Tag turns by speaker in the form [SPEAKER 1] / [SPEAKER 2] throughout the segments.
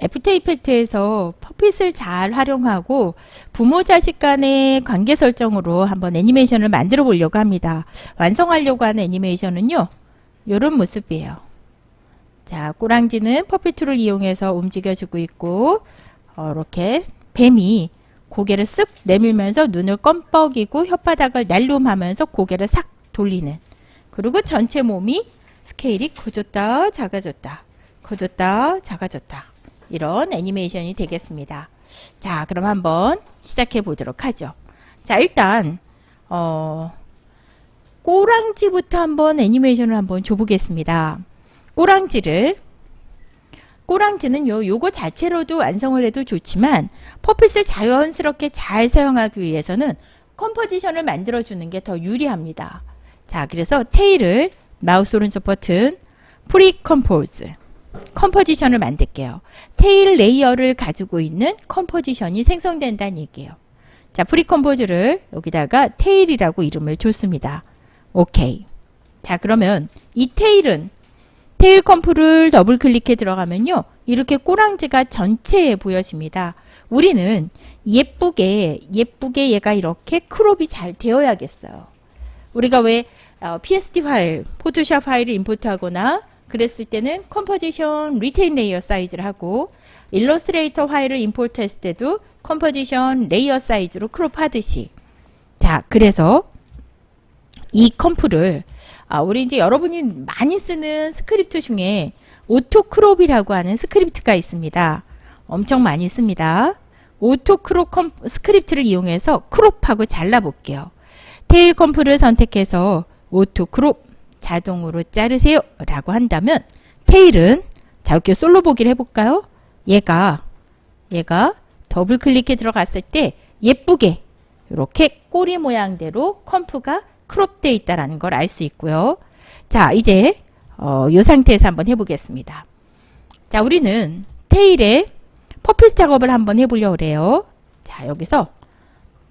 [SPEAKER 1] After Effects에서 puppet을 잘 활용하고 부모 자식 간의 관계 설정으로 한번 애니메이션을 만들어 보려고 합니다. 완성하려고 하는 애니메이션은요. 이런 모습이에요. 자, 꼬랑지는 puppet tool을 이용해서 움직여주고 있고 어, 이렇게 뱀이 고개를 쓱 내밀면서 눈을 껌뻑이고 혓바닥을 날름하면서 고개를 싹 돌리는 그리고 전체 몸이 스케일이 커졌다 작아졌다 커졌다 작아졌다 이런 애니메이션이 되겠습니다. 자 그럼 한번 시작해 보도록 하죠. 자 일단 어, 꼬랑지부터 한번 애니메이션을 한번 줘보겠습니다. 꼬랑지를 꼬랑지는 요, 요거 자체로도 완성을 해도 좋지만 퍼핏을 자연스럽게 잘 사용하기 위해서는 컴포지션을 만들어주는 게 더 유리합니다. 자, 그래서 tail을 마우스 오른쪽 버튼 pre-compose composition을 만들게요. tail layer를 가지고 있는 composition이 생성된다는 얘기예요. 자, pre-compose를 여기다가 tail이라고 이름을 줬습니다. 오케이. 자, 그러면 이 tail은 tail comp를 더블 클릭해 들어가면요. 이렇게 꼬랑지가 전체에 보여집니다. 우리는 예쁘게 예쁘게 얘가 이렇게 crop이 잘 되어야겠어요. 우리가 왜 어, PSD 파일, 포토샵 파일을 import하거나 그랬을 때는 composition retain layer size를 하고 일러스트레이터 파일을 import 했을 때도 composition layer size로 crop 하듯이 자 그래서 이 comp를 아, 우리 이제 여러분이 많이 쓰는 스크립트 중에 auto crop이라고 하는 스크립트가 있습니다. 엄청 많이 씁니다. auto crop 컴, 스크립트를 이용해서 crop하고 잘라 볼게요. tail comp를 선택해서 auto crop 자동으로 자르세요 라고 한다면 tail은 자 이렇게 솔로 보기를 해볼까요? 얘가 얘가 더블 클릭해 들어갔을 때 예쁘게 이렇게 꼬리 모양대로 comp가 crop되어 있다는 걸 알 수 있고요. 자 이제 어, 이 상태에서 한번 해보겠습니다. 자 우리는 tail에 puppet 작업을 한번 해보려고 그래요. 자 여기서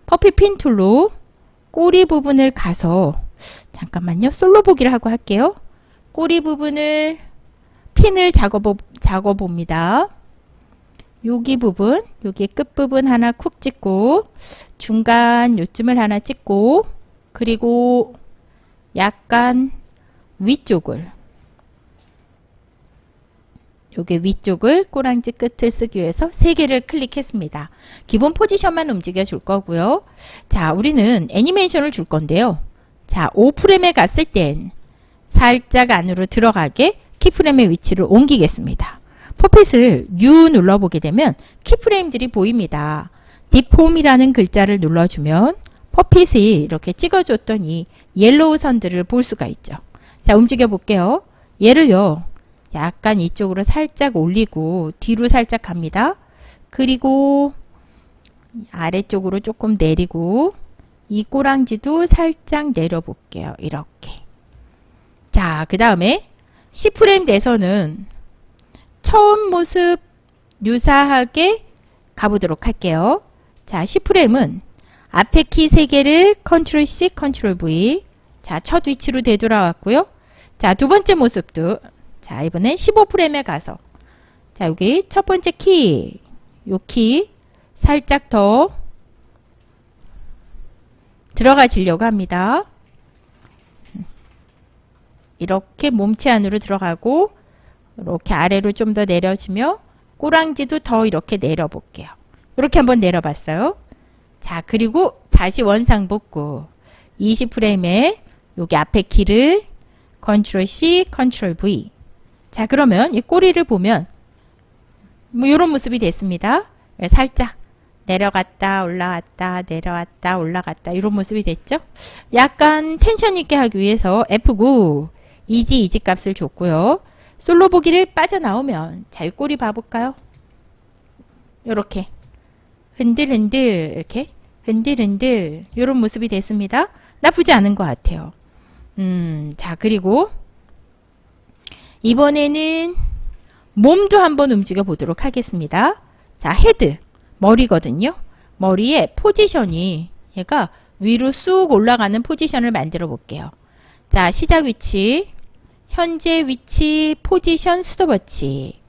[SPEAKER 1] puppet pin tool로 꼬리 부분을 가서 잠깐만요. 솔로 보기를 하고 할게요. 꼬리 부분을 핀을 작업, 작업 봅니다. 여기 부분, 여기 끝부분 하나 쿡 찍고 중간 요쯤을 하나 찍고 그리고 약간 위쪽을 요게 위쪽을 꼬랑지 끝을 쓰기 위해서 세 개를 클릭했습니다. 기본 포지션만 움직여 줄 거고요. 자, 우리는 애니메이션을 줄 건데요. 자, 5프레임에 갔을 땐 살짝 안으로 들어가게 keyframe의 위치를 옮기겠습니다. puppet을 U 눌러보게 되면 keyframe들이 보입니다. deform이라는 글자를 눌러주면 퍼핏이 이렇게 찍어줬던 이 yellow 선들을 볼 수가 있죠. 자 움직여 볼게요. 얘를요. 약간 이쪽으로 살짝 올리고 뒤로 살짝 갑니다. 그리고 아래쪽으로 조금 내리고 이 꼬랑지도 살짝 내려볼게요. 이렇게. 자, 그 다음에 10프레임에서는 처음 모습 유사하게 가보도록 할게요. 자, 10프레임은 앞에 키 3개를 컨트롤 C, 컨트롤 V 자, 첫 위치로 되돌아왔고요. 자, 두 번째 모습도 자, 이번엔 15프레임에 가서 자, 여기 첫 번째 키, 요 키 살짝 더 들어가지려고 합니다. 이렇게 몸체 안으로 들어가고 이렇게 아래로 좀 더 내려지며 꼬랑지도 더 이렇게 내려볼게요. 이렇게 한번 내려봤어요. 자 그리고 다시 원상 복구 20프레임에 여기 앞에 키를 컨트롤 C, 컨트롤 V 자 그러면 이 꼬리를 보면 뭐 이런 모습이 됐습니다. 살짝 내려갔다 올라갔다 내려왔다 올라갔다 이런 모습이 됐죠. 약간 텐션 있게 하기 위해서 F9 easy ease 값을 줬고요. 솔로 보기를 빠져나오면 자, 이 꼬리 봐볼까요? 이렇게 흔들흔들 이렇게 흔들흔들 이런 모습이 됐습니다. 나쁘지 않은 것 같아요. 음, 자 그리고 이번에는 몸도 한번 움직여 보도록 하겠습니다. 자 헤드 머리거든요. 머리의 포지션이 얘가 위로 쑥 올라가는 포지션을 만들어 볼게요. 자 시작 위치 현재 위치 포지션 스톱워치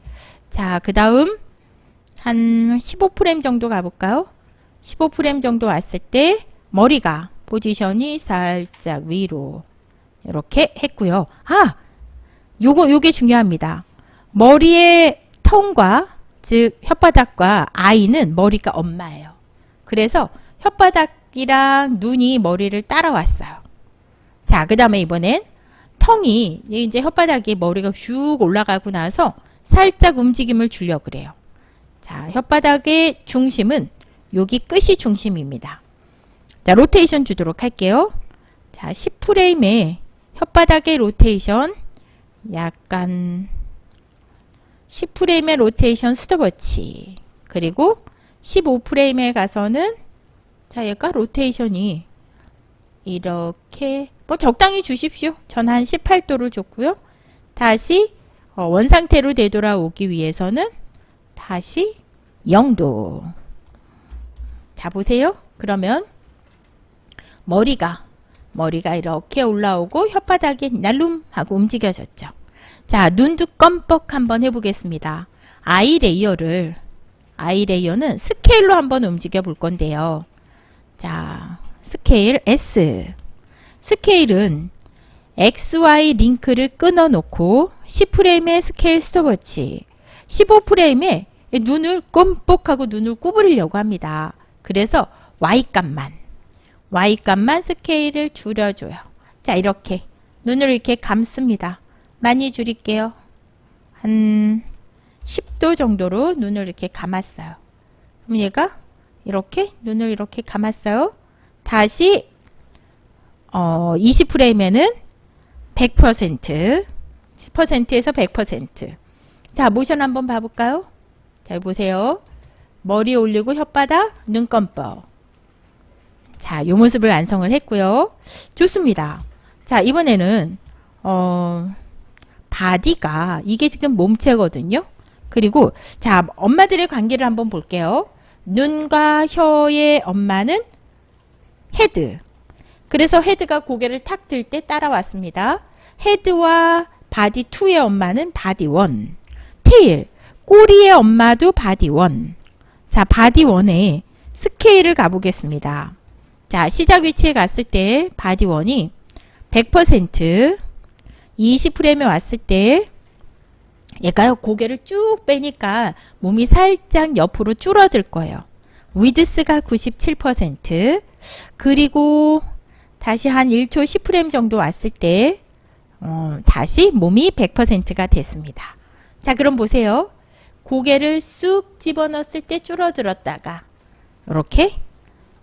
[SPEAKER 1] 자 그 다음 한 15프레임 정도 가볼까요? 15프레임 정도 왔을 때 머리가 포지션이 살짝 위로 이렇게 했고요. 아! 요거 요게 중요합니다. 머리의 턱과 즉 혓바닥과 아이는 머리가 엄마예요. 그래서 혓바닥이랑 눈이 머리를 따라왔어요. 자, 그 다음에 이번엔 tongue이 이제 혓바닥에 머리가 슉 올라가고 나서 살짝 움직임을 주려 그래요. 자, 혓바닥의 중심은 여기 끝이 중심입니다. 자, 로테이션 주도록 할게요. 자, 10프레임에 혓바닥의 로테이션 약간 10프레임의 로테이션 스톱워치 그리고 15프레임에 가서는 자 얘가 로테이션이 이렇게 뭐 적당히 주십시오. 전 한 18도를 줬고요. 다시 어, 원상태로 되돌아오기 위해서는 다시 0도 자 보세요. 그러면 머리가 머리가 이렇게 올라오고 혓바닥이 날름 하고 움직여졌죠. 자 눈도 껌뻑 한번 해보겠습니다. eye layer를 eye layer는 스케일로 한번 움직여 볼 건데요. 자 스케일 S 스케일은 XY 링크를 끊어 놓고 10프레임의 스케일 스톱워치 15프레임에 눈을 껌뻑하고 눈을 구부리려고 합니다. 그래서 Y값만 Y값만 스케일을 줄여줘요. 자 이렇게 눈을 이렇게 감습니다. 많이 줄일게요. 한 10도 정도로 눈을 이렇게 감았어요. 그럼 얘가 이렇게 눈을 이렇게 감았어요. 다시 어, 20프레임에는 100% 10%에서 100% 자, 모션 한번 봐볼까요? 잘 보세요. 머리 올리고 혓바닥, 눈 껌뻑. 자, 요 모습을 완성을 했고요. 좋습니다. 자, 이번에는 어, body가 이게 지금 몸체거든요. 그리고 자, 엄마들의 관계를 한번 볼게요. 눈과 혀의 엄마는 헤드. 그래서 헤드가 고개를 탁 들 때 따라왔습니다. 헤드와 body 2의 엄마는 body 1. tail. 꼬리의 엄마도 body 1. 자, body 1에 스케일을 가보겠습니다. 자, 시작 위치에 갔을 때 body 1이 100% 20 프레임에 왔을 때 얘가요 고개를 쭉 빼니까 몸이 살짝 옆으로 줄어들 거예요. 위드스가 97% 그리고 다시 한 1초 10프레임 정도 왔을 때 어, 다시 몸이 100%가 됐습니다. 자 그럼 보세요. 고개를 쑥 집어넣었을 때 줄어들었다가 이렇게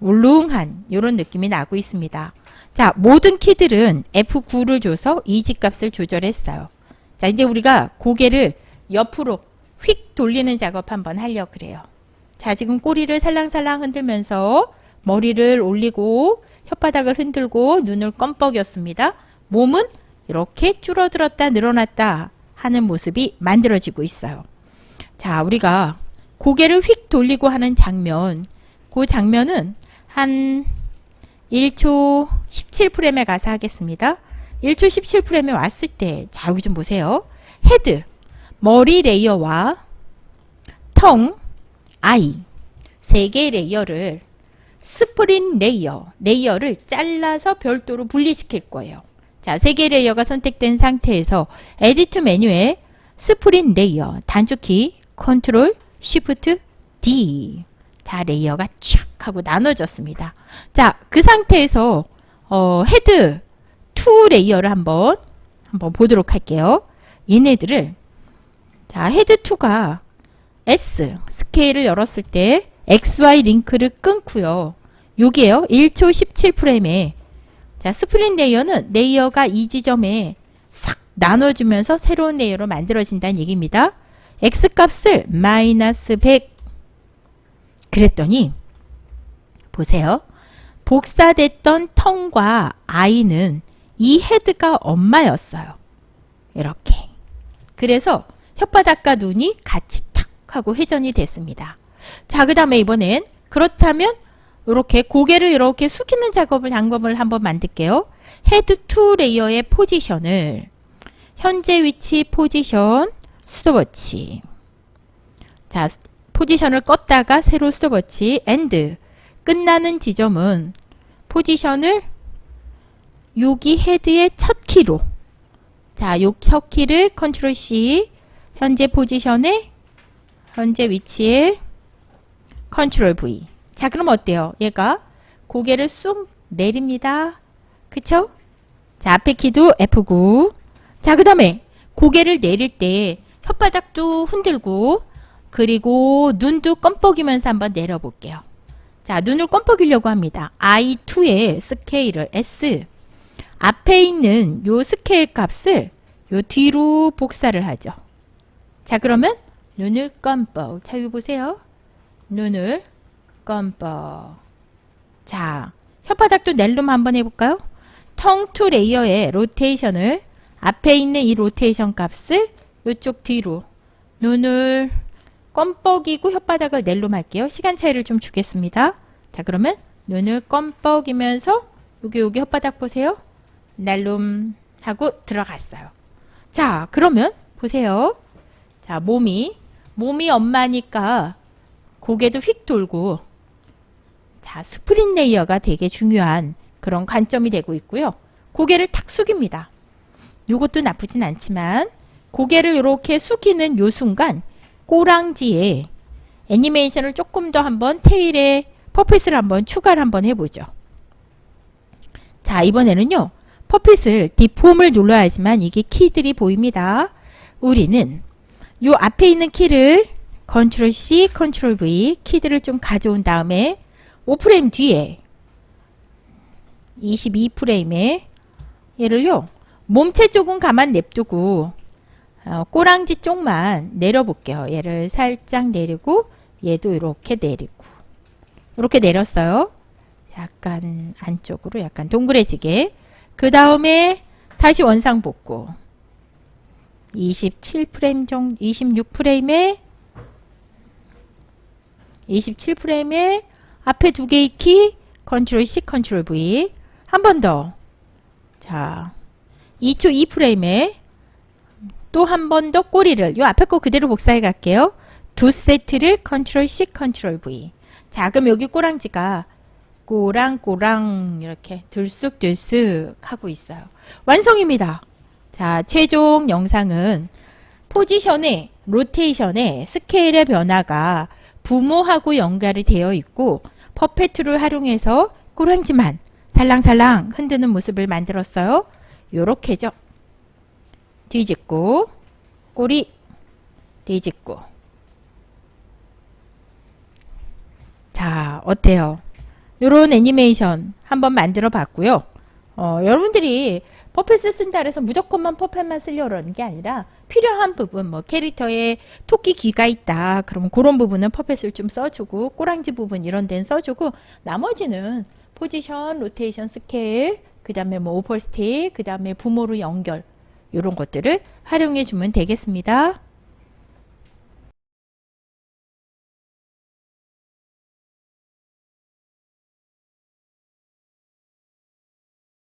[SPEAKER 1] 울릉한 이런 느낌이 나고 있습니다. 자 모든 키들은 F9를 줘서 이지값을 조절했어요. 자 이제 우리가 고개를 옆으로 휙 돌리는 작업 한번 하려 그래요. 자 지금 꼬리를 살랑살랑 흔들면서 머리를 올리고 혓바닥을 흔들고 눈을 껌뻑였습니다. 몸은 이렇게 줄어들었다 늘어났다 하는 모습이 만들어지고 있어요. 자 우리가 고개를 휙 돌리고 하는 장면 그 장면은 한 1초 17프레임에 가서 하겠습니다. 1초 17프레임에 왔을 때, 자, 여기 좀 보세요. 헤드, 머리 layer와 tongue, eye, 세 개의 layer를 split layer, layer를 잘라서 별도로 분리시킬 거예요. 자, 세 개의 layer가 선택된 상태에서 edit 메뉴에 split layer, 단축키, 컨트롤, shift, D. 자, layer가 촥 하고 나눠졌습니다. 자, 그 상태에서 어, 헤드 2 layer를 한번 한번 보도록 할게요. 얘네들을 자, 헤드 2가 S 스케일을 열었을 때 XY 링크를 끊고요. 요게요. 1초 17프레임에 자, split layer는 layer가 이 지점에 싹 나눠주면서 새로운 layer로 만들어진다는 얘기입니다. X값을 마이너스 100 그랬더니 보세요. 복사됐던 tongue과 eye는 이 헤드가 엄마였어요. 이렇게. 그래서 혓바닥과 눈이 같이 탁 하고 회전이 됐습니다. 자, 그 다음에 이번엔 그렇다면 이렇게 고개를 이렇게 숙이는 작업을 장면을 한번 만들게요. 헤드 2 layer의 포지션을 현재 위치 포지션 스톱워치 자 포지션을 껐다가 새로 스톱워치 end 끝나는 지점은 포지션을 여기 헤드의 첫 키로 자, 요 첫 키를 컨트롤 C 현재 포지션에 현재 위치에 컨트롤 V 자 그럼 어때요? 얘가 고개를 쑥 내립니다. 그쵸? 자 앞에 키도 F9 자 그 다음에 고개를 내릴 때 혓바닥도 흔들고 그리고 눈도 껌뻑이면서 한번 내려볼게요. 자 눈을 껌뻑이려고 합니다. I2의 스케일을 S 앞에 있는 요 스케일 값을 요 뒤로 복사를 하죠. 자 그러면 눈을 껌뻑 자 여기 보세요. 눈을 껌뻑 자 혓바닥도 낼름 한번 해볼까요? tongue two layer의 로테이션을 앞에 있는 이 로테이션 값을 이쪽 뒤로 눈을 껌뻑이고 혓바닥을 낼름 할게요. 시간 차이를 좀 주겠습니다. 자 그러면 눈을 껌뻑이면서 여기 여기 혓바닥 보세요. 낼름 하고 들어갔어요. 자 그러면 보세요. 자 몸이 몸이 엄마니까 고개도 휙 돌고 자 스프린 layer가 되게 중요한 그런 관점이 되고 있고요. 고개를 탁 숙입니다. 요것도 나쁘진 않지만 고개를 이렇게 숙이는 요 순간 꼬랑지에 애니메이션을 조금 더 한번 tail에 puppet을 한번 추가를 한번 해보죠. 자 이번에는요. puppet을 deform을 눌러야지만 이게 키들이 보입니다. 우리는 요 앞에 있는 키를 control C, control V 키들을 좀 가져온 다음에 5프레임 뒤에 22프레임에 얘를요. 몸체 쪽은 가만 냅두고 어, 꼬랑지 쪽만 내려볼게요. 얘를 살짝 내리고 얘도 이렇게 내리고. 이렇게 내렸어요. 약간 안쪽으로 약간 동그래지게. 그 다음에 다시 원상 복구. 27프레임 정도 26프레임에 27프레임에 앞에 두 개의 키 control C control V. 한 번 더. 자 2초 2프레임에 또 한 번 더 꼬리를 요 앞에 거 그대로 복사해 갈게요 두 세트를 control C control V 자 그럼 여기 꼬랑지가 꼬랑꼬랑 이렇게 들쑥들쑥 하고 있어요 완성입니다 자 최종 영상은 포지션의 로테이션의 스케일의 변화가 부모하고 연결이 되어 있고 퍼페트를 활용해서 꼬랑지만 살랑살랑 흔드는 모습을 만들었어요. 요렇게죠. 뒤집고 꼬리 뒤집고 자 어때요? 요런 애니메이션 한번 만들어 봤고요. 어, 여러분들이 puppet을 쓴다 그래서 무조건만 puppet만 쓰려는 게 아니라 필요한 부분 뭐 캐릭터에 토끼 귀가 있다 그러면 그런 부분은 puppet을 좀 써주고 꼬랑지 부분 이런 데는 써주고 나머지는 포지션, 로테이션 스케일 그 다음에 뭐 opacity 그 다음에 부모로 연결 이런 것들을 활용해 주면 되겠습니다.